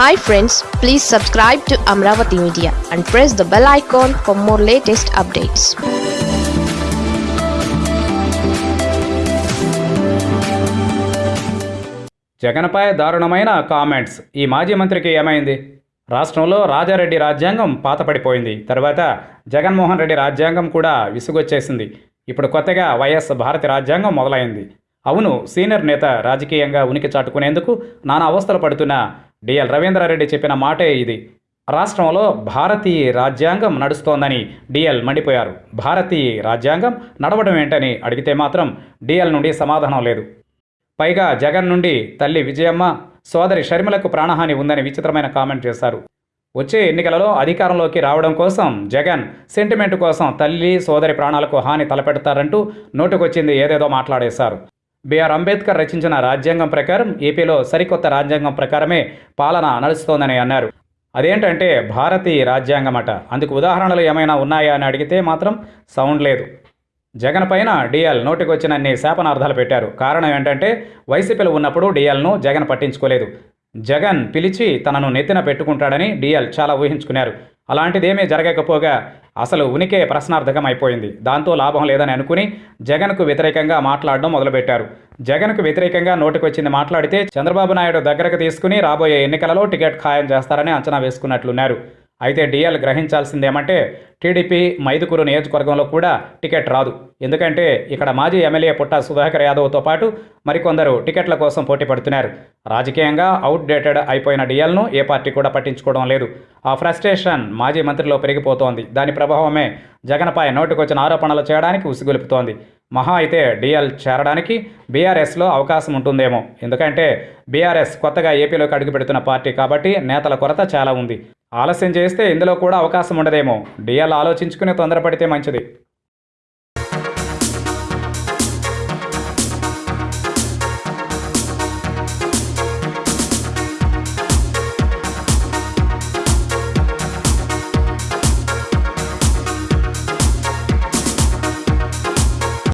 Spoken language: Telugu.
Hi friends please subscribe to Amaravati media and press the bell icon for more latest updates జగన్పై దారుణమైన కామెంట్స్ ఈ మాజీ మంత్రికి ఏమైంది? రాష్ట్రంలో రాజారెడ్డి రాజ్యాంగం పాతపడిపోయింది. తర్వాత జగన్మోహన్ రెడ్డి రాజ్యాంగం కూడా విసుగొచ్చేసింది. ఇప్పుడు కొత్తగా వైఎస్ భారతి రాజ్యాంగం మొదలైంది. అవును సీనియర్ నేత రాజకీయంగా ఉనికి చాటుకునేందుకు నానా అవస్థలు పడుతున్న డిఎల్ రవీంద్రారెడ్డి చెప్పిన మాటే ఇది. రాష్ట్రంలో భారతీయ రాజ్యాంగం నడుస్తోందని డిఎల్ మండిపోయారు. భారతీయ రాజ్యాంగం నడవడం ఏంటని అడిగితే మాత్రం డిఎల్ నుండి సమాధానం లేదు. పైగా జగన్ నుండి తల్లి విజయమ్మ సోదరి షర్మిలకు ప్రాణహాని ఉందని విచిత్రమైన కామెంట్ చేశారు. వచ్చే ఎన్నికలలో అధికారంలోకి రావడం కోసం జగన్ సెంటిమెంట్ కోసం తల్లి సోదరి ప్రాణాలకు హాని తలపెడతారంటూ నోటుకొచ్చింది ఏదేదో మాట్లాడేశారు. బిఆర్ అంబేద్కర్ రచించిన రాజ్యాంగం ప్రకారం ఏపీలో సరికొత్త రాజ్యాంగం ప్రకారమే పాలన నడుస్తోందని అన్నారు. అదేంటంటే భారతీయ రాజ్యాంగం అట అందుకు ఉదాహరణలు ఏమైనా ఉన్నాయా అని అడిగితే మాత్రం సౌండ్ లేదు. జగన్ పైన డిఎల్ నోటికొచ్చినన్ని శాపనార్థాలు పెట్టారు. కారణం ఏంటంటే వైసీపీలో ఉన్నప్పుడు డిఎల్ను జగన్ పట్టించుకోలేదు. జగన్ పిలిచి తనను నెత్తిన పెట్టుకుంటాడని డిఎల్ చాలా ఊహించుకున్నారు. అలాంటిదేమీ జరగకపోగా అసలు ఉనికే ప్రశ్నార్థకం అయిపోయింది దాంతో లాభం లేదని అనుకుని జగన్కు వ్యతిరేకంగా మాట్లాడడం మొదలుపెట్టారు. జగన్కు వ్యతిరేకంగా నోటికొచ్చింది మాట్లాడితే చంద్రబాబు నాయుడు దగ్గరకు తీసుకుని రాబోయే ఎన్నికలలో టికెట్ ఖాయం చేస్తారని అంచనా వేసుకున్నట్లున్నారు. అయితే డిఎల్ గ్రహించాల్సిందేమంటే టీడీపీ మైదుకూరు నియోజకవర్గంలో కూడా టికెట్ రాదు. ఎందుకంటే ఇక్కడ మాజీ ఎమ్మెల్యే పుట్ట సుధాకర్ యాదవ్తో పాటు మరికొందరు టికెట్ల కోసం పోటీ పడుతున్నారు. రాజకీయంగా అవుట్డేటెడ్ అయిపోయిన డిఎల్ను ఏ పార్టీ కూడా పట్టించుకోవడం లేదు. ఆ ఫ్రస్ట్రేషన్ మాజీ మంత్రిలో పెరిగిపోతోంది. దాని ప్రభావమే జగన్పై నోటుకొచ్చిన ఆరోపణలు చేయడానికి ఉసిగొలుపుతోంది. మహా అయితే డిఎల్ చేరడానికి బీఆర్ఎస్లో అవకాశం ఉంటుందేమో. ఎందుకంటే బీఆర్ఎస్ కొత్తగా ఏపీలోకి అడుగుపెడుతున్న పార్టీ కాబట్టి నేతల కొరత చాలా ఉంది. ఆలస్యం చేస్తే ఇందులో కూడా అవకాశం ఉండదేమో. డిఎల్ ఆలోచించుకుని తొందరపడితే మంచిది.